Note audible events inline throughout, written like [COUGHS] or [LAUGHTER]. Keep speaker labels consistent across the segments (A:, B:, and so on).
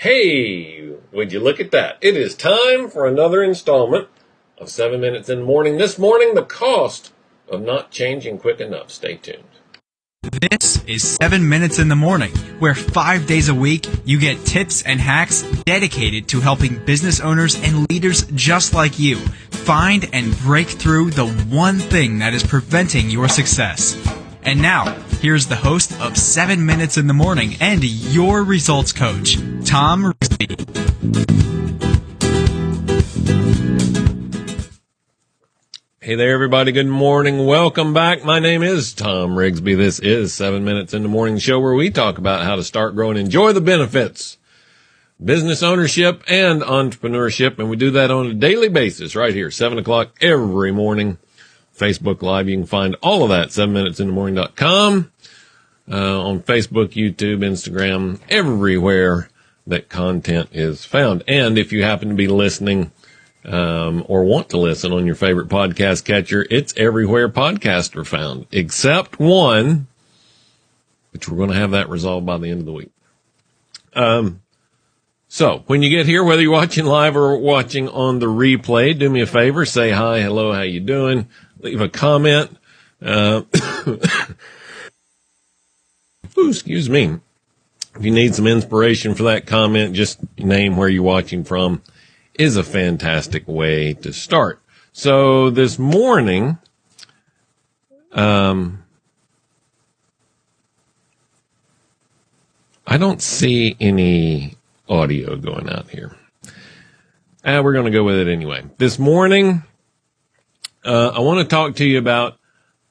A: Hey, would you look at that? It is time for another installment of 7 Minutes in the Morning. This morning, the cost of not changing quick enough. Stay tuned.
B: This is 7 Minutes in the Morning, where five days a week you get tips and hacks dedicated to helping business owners and leaders just like you find and break through the one thing that is preventing your success. And now, here's the host of 7 Minutes in the Morning and your results coach, Tom Rigsby.
A: Hey there, everybody. Good morning. Welcome back. My name is Tom Rigsby. This is 7 Minutes in the Morning show where we talk about how to start, grow, and enjoy the benefits, business ownership, and entrepreneurship. And we do that on a daily basis right here, 7 o'clock every morning. Facebook Live. You can find all of that, 7minutesinthemorning.com, uh, on Facebook, YouTube, Instagram, everywhere that content is found. And if you happen to be listening, um, or want to listen on your favorite podcast catcher, it's everywhere podcasts are found, except one, which we're going to have that resolved by the end of the week. Um, so when you get here, whether you're watching live or watching on the replay, do me a favor, say hi, hello, how you doing? leave a comment. Uh, ooh, [COUGHS] excuse me. If you need some inspiration for that comment, just name where you're watching from is a fantastic way to start. So this morning, um, I don't see any audio going out here. Uh, we're going to go with it anyway. This morning, uh, I want to talk to you about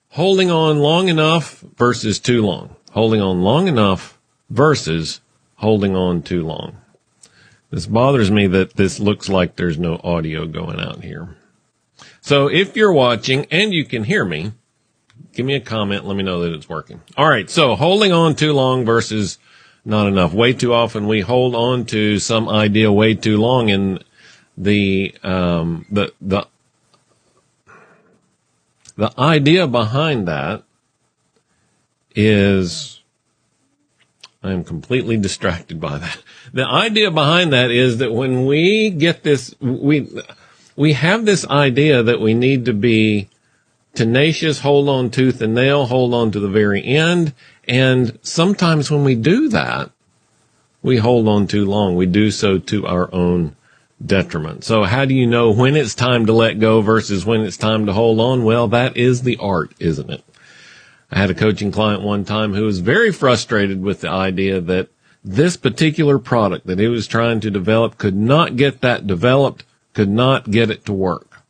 A: holding on long enough versus too long. Holding on long enough versus holding on too long. This bothers me that this looks like there's no audio going out here. So if you're watching and you can hear me, give me a comment. Let me know that it's working. All right. So holding on too long versus not enough. Way too often we hold on to some idea way too long and the, um, the, the the idea behind that is I am completely distracted by that. The idea behind that is that when we get this, we, we have this idea that we need to be tenacious, hold on tooth and nail, hold on to the very end. And sometimes when we do that, we hold on too long. We do so to our own detriment. So how do you know when it's time to let go versus when it's time to hold on? Well, that is the art, isn't it? I had a coaching client one time who was very frustrated with the idea that this particular product that he was trying to develop could not get that developed, could not get it to work.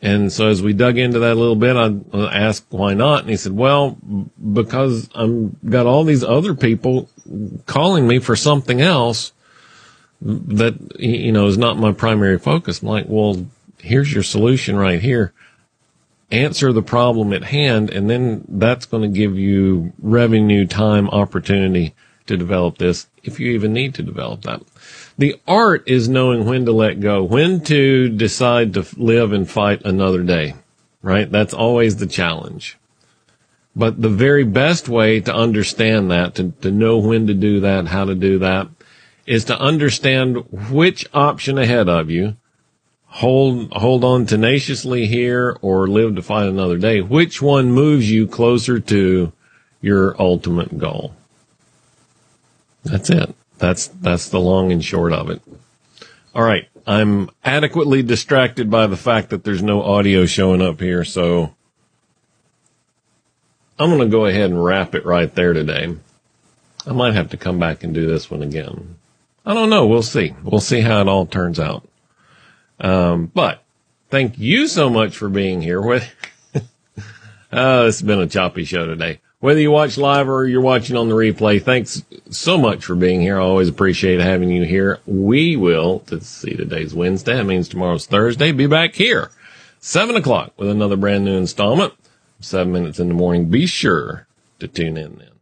A: And so as we dug into that a little bit, I asked why not. And he said, well, because I'm got all these other people calling me for something else that, you know, is not my primary focus. I'm like, well, here's your solution right here. Answer the problem at hand, and then that's going to give you revenue, time, opportunity to develop this if you even need to develop that. The art is knowing when to let go, when to decide to live and fight another day, right? That's always the challenge. But the very best way to understand that, to, to know when to do that, how to do that, is to understand which option ahead of you, hold, hold on tenaciously here or live to fight another day. Which one moves you closer to your ultimate goal? That's it. That's, that's the long and short of it. All right. I'm adequately distracted by the fact that there's no audio showing up here. So I'm going to go ahead and wrap it right there today. I might have to come back and do this one again. I don't know. We'll see. We'll see how it all turns out. Um, but thank you so much for being here. With [LAUGHS] uh, it's been a choppy show today. Whether you watch live or you're watching on the replay, thanks so much for being here. I always appreciate having you here. We will, to see today's Wednesday, that means tomorrow's Thursday, be back here, seven o'clock with another brand new installment, seven minutes in the morning. Be sure to tune in then.